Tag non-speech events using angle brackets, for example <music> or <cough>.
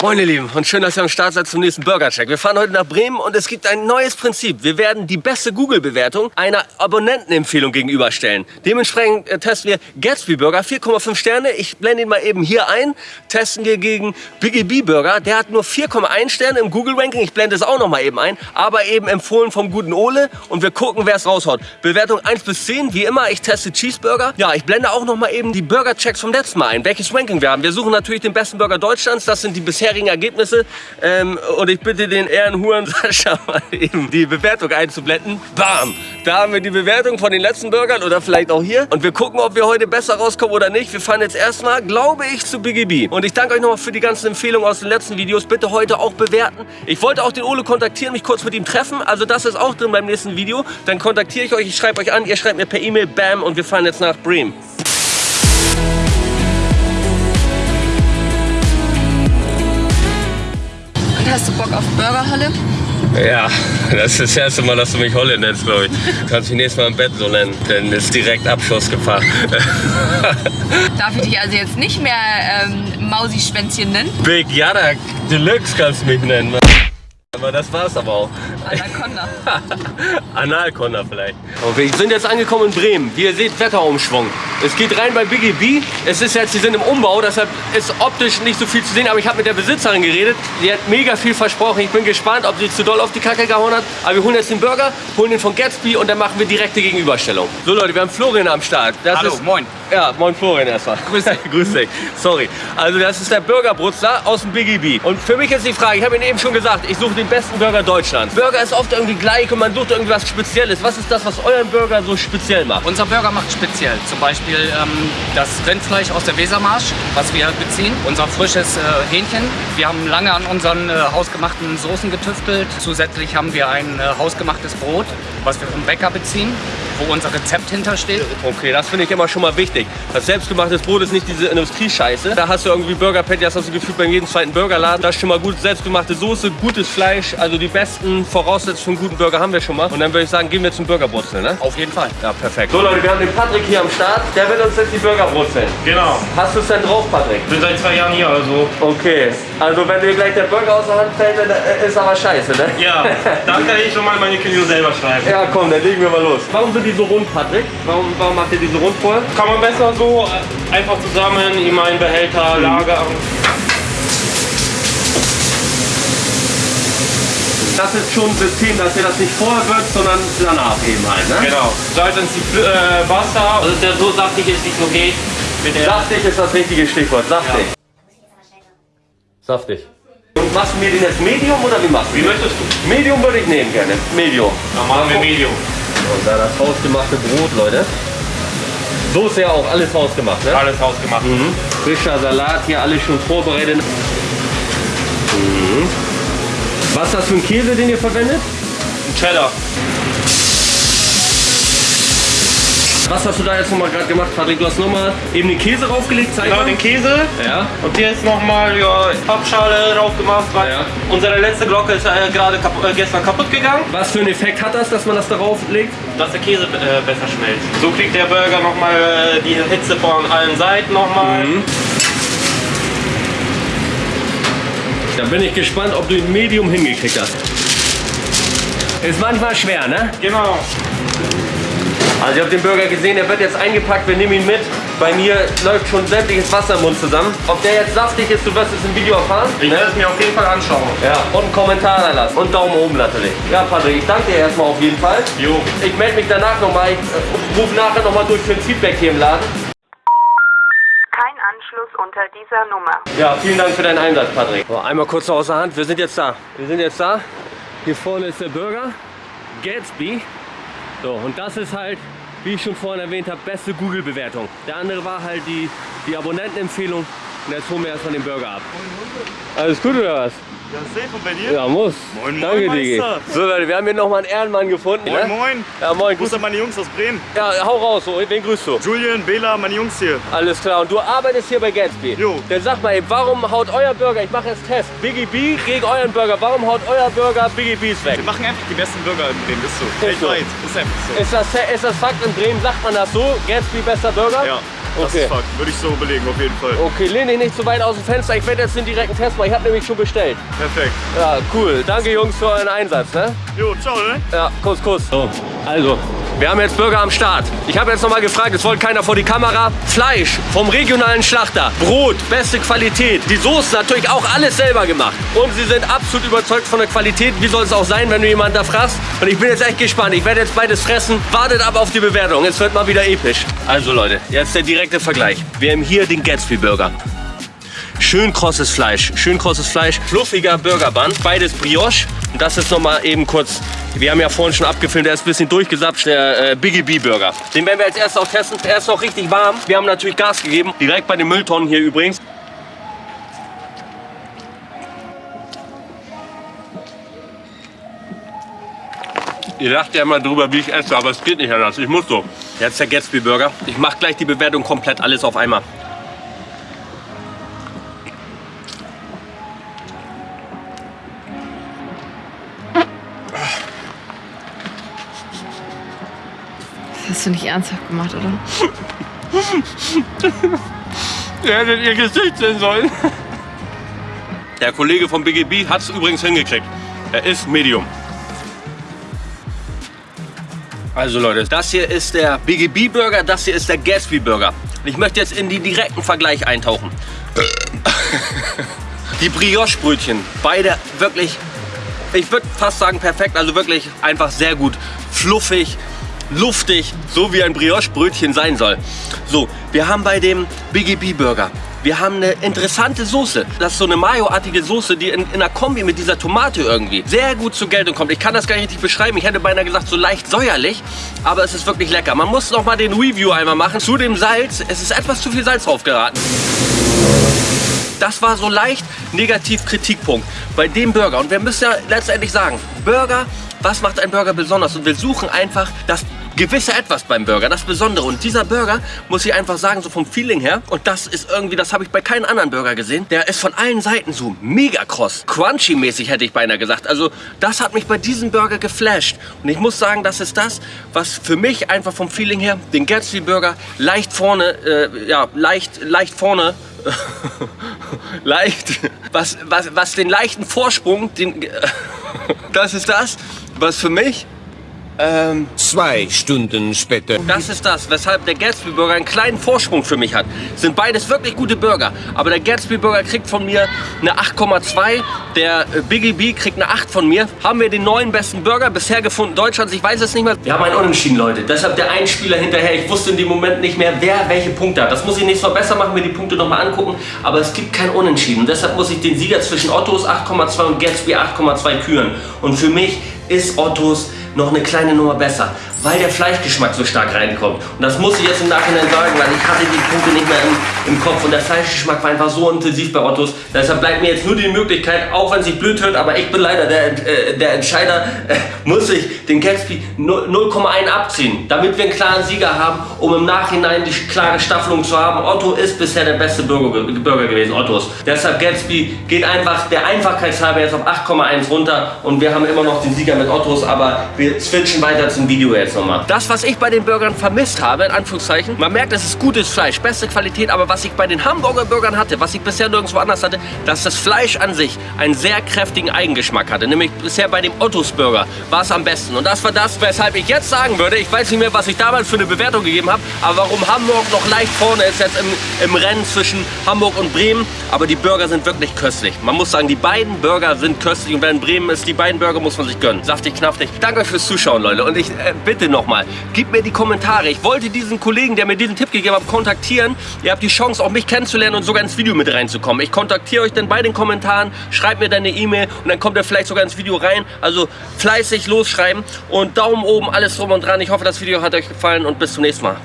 Moin ihr Lieben und schön, dass ihr am Start seid zum nächsten Burger-Check. Wir fahren heute nach Bremen und es gibt ein neues Prinzip. Wir werden die beste Google-Bewertung einer Abonnentenempfehlung gegenüberstellen. Dementsprechend äh, testen wir Gatsby Burger, 4,5 Sterne. Ich blende ihn mal eben hier ein. Testen wir gegen Biggie B Burger. Der hat nur 4,1 Sterne im Google-Ranking. Ich blende es auch noch mal eben ein. Aber eben empfohlen vom guten Ole und wir gucken, wer es raushaut. Bewertung 1 bis 10, wie immer. Ich teste Cheeseburger. Ja, ich blende auch noch mal eben die Burger-Checks vom letzten Mal ein. Welches Ranking wir haben. Wir suchen natürlich den besten Burger Deutschlands. Das sind die bisher bisherigen Ergebnisse. Ähm, und ich bitte den Ehrenhuren Sascha mal eben die Bewertung einzublenden. Bam! Da haben wir die Bewertung von den letzten Burgern oder vielleicht auch hier. Und wir gucken, ob wir heute besser rauskommen oder nicht. Wir fahren jetzt erstmal, glaube ich, zu Biggie B. Und ich danke euch nochmal für die ganzen Empfehlungen aus den letzten Videos. Bitte heute auch bewerten. Ich wollte auch den Ole kontaktieren, mich kurz mit ihm treffen. Also das ist auch drin beim nächsten Video. Dann kontaktiere ich euch, ich schreibe euch an, ihr schreibt mir per E-Mail, bam, und wir fahren jetzt nach Bremen. Hast du Bock auf Burgerhalle? Ja, das ist das erste Mal, dass du mich Holle nennst, glaube ich. Du kannst mich nächstes Mal im Bett so nennen, denn ist direkt Abschussgefahr. <laughs> Darf ich dich also jetzt nicht mehr ähm, Mausi-Schwänzchen nennen? Big Yada Deluxe kannst du mich nennen. Aber das war's aber auch. Anaconda. <laughs> Analconda vielleicht. Und wir sind jetzt angekommen in Bremen. Wie ihr seht, Wetterumschwung. Es geht rein bei Biggie B. Es ist jetzt, sie sind im Umbau, deshalb ist optisch nicht so viel zu sehen. Aber ich habe mit der Besitzerin geredet. Die hat mega viel versprochen. Ich bin gespannt, ob sie zu doll auf die Kacke gehauen hat. Aber wir holen jetzt den Burger, holen den von Gatsby und dann machen wir direkte Gegenüberstellung. So Leute, wir haben Florian am Start. Das Hallo, ist, moin. Ja, moin Florian erstmal. <laughs> Grüß dich. Grüß dich. Sorry. Also das ist der Burgerbrutzler aus dem Biggie B. Und für mich ist die Frage, ich habe Ihnen eben schon gesagt, ich suche den besten Burger Deutschlands. Burger ist oft irgendwie gleich und man sucht irgendwie was Spezielles. Was ist das, was euren Burger so speziell macht? Unser Burger macht speziell. Zum Beispiel ähm, das Rindfleisch aus der Wesermarsch, was wir beziehen. Unser frisches äh, Hähnchen. Wir haben lange an unseren äh, hausgemachten Soßen getüftelt. Zusätzlich haben wir ein äh, hausgemachtes Brot, was wir vom Bäcker beziehen, wo unser Rezept hintersteht. Okay, das finde ich immer schon mal wichtig. Das selbstgemachtes Brot ist nicht diese Industriescheiße. Da hast du irgendwie Burger Patty, das hast du gefühlt bei jedem zweiten Burgerladen. Das ist schon mal gut selbstgemachte Soße, gutes Fleisch, also die besten Voraussetzungen für einen guten Burger haben wir schon mal. Und dann würde ich sagen, gehen wir zum Burgerbrutzeln, ne? Auf jeden Fall. Ja, perfekt. So Leute, wir haben den Patrick hier am Start. Der wird uns jetzt die Burger brutzeln. Genau. Hast du es denn drauf, Patrick? Bin seit zwei Jahren hier, also. Okay. Also wenn dir gleich der Burger aus der Hand fällt, dann äh, ist aber scheiße, ne? Ja, <laughs> dann kann ich schon mal meine Kündigung selber schreiben. Ja, komm, dann legen wir mal los. Warum sind die so rund, Patrick? Warum, warum macht ihr die so rund vorher? Kann man besser so äh, einfach zusammen in meinen Behälter lagern. Das ist schon ein System, dass ihr das nicht vorher wird, sondern danach eben halt, ne? Genau. Salz ins äh, Wasser, also der so saftig ist, wie es nur geht. Saftig ist das richtige Stichwort, saftig. Saftig. Und machst du mir den jetzt Medium oder wie machst du Wie möchtest du? Medium würde ich nehmen gerne. Medium. Dann machen wir Medium. Und da das hausgemachte Brot, Leute. So ist ja auch alles hausgemacht, ne? Alles hausgemacht. Mhm. Frischer Salat, hier alles schon vorbereitet. Mhm. Was ist das für ein Käse, den ihr verwendet? Ein Cheddar. Was hast du da jetzt nochmal gerade gemacht, Patrick? Du hast nochmal eben den Käse raufgelegt, zeig Genau, mal. den Käse. Ja. Und hier ist nochmal ja, Pappschale drauf gemacht, weil Ja. unsere letzte Glocke ist äh, gerade kapu äh, gestern kaputt gegangen. Was für einen Effekt hat das, dass man das darauf legt? dass der Käse äh, besser schmelzt. So kriegt der Burger nochmal äh, die Hitze von allen Seiten nochmal. Mhm. Da bin ich gespannt, ob du ein Medium hingekriegt hast. Ist manchmal schwer, ne? Genau. Also ihr habt den Burger gesehen, der wird jetzt eingepackt, wir nehmen ihn mit. Bei mir läuft schon sämtliches Wasser im Mund zusammen. Ob der jetzt saftig ist, du wirst es im Video erfahren. Ich werde es mir auf jeden Fall anschauen. Ja, und einen Kommentar da lassen. Und Daumen oben natürlich. Ja, Patrick, ich danke dir erstmal auf jeden Fall. Jo. Ich melde mich danach nochmal. Ich äh, rufe nachher nochmal durch für ein Feedback hier im Laden. Kein Anschluss unter dieser Nummer. Ja, vielen Dank für deinen Einsatz, Patrick. So, einmal kurz außer Hand. Wir sind jetzt da. Wir sind jetzt da. Hier vorne ist der Burger. Gatsby. So, und das ist halt, wie ich schon vorhin erwähnt habe, beste Google-Bewertung. Der andere war halt die, die Abonnentenempfehlung. Und jetzt holen wir erstmal den Burger ab. Alles gut oder was? Ja, safe und bei dir? Ja, muss. Moin, moin, Danke, Digi. So, Leute, wir haben hier nochmal einen Ehrenmann gefunden. Moin, ne? moin. Ja, moin. Grüß an meine Jungs aus Bremen. Ja, hau raus. So. Wen grüßt du? Julian, Bela, meine Jungs hier. Alles klar. Und du arbeitest hier bei Gatsby. Jo. Dann sag mal eben, warum haut euer Burger, ich mache jetzt Test, Biggie B gegen euren Burger, warum haut euer Burger Biggie B's weg? Wir machen einfach die besten Burger in Bremen, ist so. Ist so. Weltweit, ist einfach so. Ist das, ist das Fakt in Bremen, sagt man das so? Gatsby bester Burger? Ja. Das Okay. ist Fakt. Würde ich so belegen, auf jeden Fall. Okay, lehn dich nicht zu weit aus dem Fenster. Ich werde jetzt den direkten Test machen. Ich habe nämlich schon bestellt. Perfekt. Ja, cool. Danke, Jungs, für euren Einsatz. Ne? Jo, ciao, ne? Ja, Kuss, Kuss. So, also, wir haben jetzt Burger am Start. Ich habe jetzt nochmal gefragt, es wollte keiner vor die Kamera. Fleisch vom regionalen Schlachter, Brot, beste Qualität. Die Soßen natürlich auch alles selber gemacht. Und sie sind absolut überzeugt von der Qualität. Wie soll es auch sein, wenn du jemanden da fragst? Und ich bin jetzt echt gespannt. Ich werde jetzt beides fressen. Wartet ab auf die Bewertung. Es wird mal wieder episch. Also Leute, jetzt der direkte Vergleich. Wir haben hier den Gatsby Burger. Schön krosses Fleisch, schön krosses Fleisch, fluffiger Burgerband, beides Brioche. Das ist nochmal eben kurz, wir haben ja vorhin schon abgefilmt, der ist ein bisschen durchgesapscht, der äh, Biggie B Burger. Den werden wir als erstes auch testen, der ist noch richtig warm. Wir haben natürlich Gas gegeben, direkt bei den Mülltonnen hier übrigens. Ihr lacht ja immer drüber, wie ich esse, aber es geht nicht anders. Ich muss so. Jetzt der Gatsby Burger. Ich mache gleich die Bewertung komplett alles auf einmal. Hast du nicht ernsthaft gemacht, oder? <laughs> Ihr hättet ihr Gesicht sehen sollen. Der Kollege von BGB hat es übrigens hingekriegt. Er ist Medium. Also Leute, das hier ist der BGB Burger, das hier ist der Gatsby Burger. Ich möchte jetzt in den direkten Vergleich eintauchen. <laughs> Die Brioche-Brötchen, beide wirklich, ich würde fast sagen perfekt, also wirklich einfach sehr gut. Fluffig, luftig, so wie ein Brioche-Brötchen sein soll. So, wir haben bei dem BGB Burger, wir haben eine interessante Soße. Das ist so eine Mayo-artige Soße, die in, in einer Kombi mit dieser Tomate irgendwie sehr gut zur Geltung kommt. Ich kann das gar nicht richtig beschreiben. Ich hätte beinahe gesagt, so leicht säuerlich, aber es ist wirklich lecker. Man muss noch mal den Review einmal machen. Zu dem Salz, es ist etwas zu viel Salz drauf geraten. Das war so leicht negativ Kritikpunkt bei dem Burger. Und wir müssen ja letztendlich sagen, Burger, was macht ein Burger besonders? Und wir suchen einfach das gewisse Etwas beim Burger, das Besondere. Und dieser Burger, muss ich einfach sagen, so vom Feeling her, und das ist irgendwie, das habe ich bei keinem anderen Burger gesehen, der ist von allen Seiten so mega kross. Crunchy-mäßig hätte ich beinahe gesagt. Also das hat mich bei diesem Burger geflasht. Und ich muss sagen, das ist das, was für mich einfach vom Feeling her, den Gatsby Burger leicht vorne, äh, ja, leicht, leicht vorne <laughs> leicht, was, was, was den leichten Vorsprung, den, <laughs> das ist das, was für mich, ähm, Zwei Stunden später. das ist das, weshalb der Gatsby Burger einen kleinen Vorsprung für mich hat. Sind beides wirklich gute Burger, aber der Gatsby Burger kriegt von mir eine 8,2, der äh, Biggie B kriegt eine 8 von mir. Haben wir den neuen besten Burger bisher gefunden Deutschlands? Ich weiß es nicht mehr. Wir haben einen Unentschieden, Leute. Deshalb der Einspieler hinterher. Ich wusste in dem Moment nicht mehr, wer welche Punkte hat. Das muss ich nächstes Mal besser machen, mir die Punkte nochmal angucken. Aber es gibt kein Unentschieden. Deshalb muss ich den Sieger zwischen Ottos 8,2 und Gatsby 8,2 küren. Und für mich ist Ottos noch eine kleine Nummer besser, weil der Fleischgeschmack so stark reinkommt. Und das muss ich jetzt im Nachhinein sagen, weil ich hatte die Punkte nicht mehr im, im Kopf und der Fleischgeschmack war einfach so intensiv bei Ottos. Deshalb bleibt mir jetzt nur die Möglichkeit, auch wenn es sich blöd hört, aber ich bin leider der, äh, der Entscheider, äh, muss ich den Gatsby 0,1 abziehen, damit wir einen klaren Sieger haben, um im Nachhinein die klare Staffelung zu haben. Otto ist bisher der beste Burger, Burger gewesen, Ottos. Deshalb Gatsby geht einfach der Einfachheitshalber jetzt auf 8,1 runter und wir haben immer noch den Sieger mit Ottos, aber wir switchen weiter zum Video jetzt nochmal. Das, was ich bei den Burgern vermisst habe, in Anführungszeichen, man merkt, es ist gutes Fleisch, beste Qualität, aber was ich bei den Hamburger Burgern hatte, was ich bisher nirgendwo anders hatte, dass das Fleisch an sich einen sehr kräftigen Eigengeschmack hatte. Nämlich bisher bei dem Ottos Burger war es am besten. Und das war das, weshalb ich jetzt sagen würde, ich weiß nicht mehr, was ich damals für eine Bewertung gegeben habe, aber warum Hamburg noch leicht vorne ist jetzt im, im Rennen zwischen Hamburg und Bremen. Aber die Burger sind wirklich köstlich. Man muss sagen, die beiden Burger sind köstlich und wer in Bremen ist, die beiden Burger muss man sich gönnen. Saftig, knaftig. Danke euch fürs Zuschauen, Leute. Und ich äh, bitte nochmal, gebt mir die Kommentare. Ich wollte diesen Kollegen, der mir diesen Tipp gegeben hat, kontaktieren. Ihr habt die Chance, auch mich kennenzulernen und sogar ins Video mit reinzukommen. Ich kontaktiere euch dann bei den Kommentaren, schreibt mir dann eine E-Mail und dann kommt ihr vielleicht sogar ins Video rein. Also fleißig losschreiben und Daumen oben, alles drum und dran. Ich hoffe, das Video hat euch gefallen und bis zum nächsten Mal.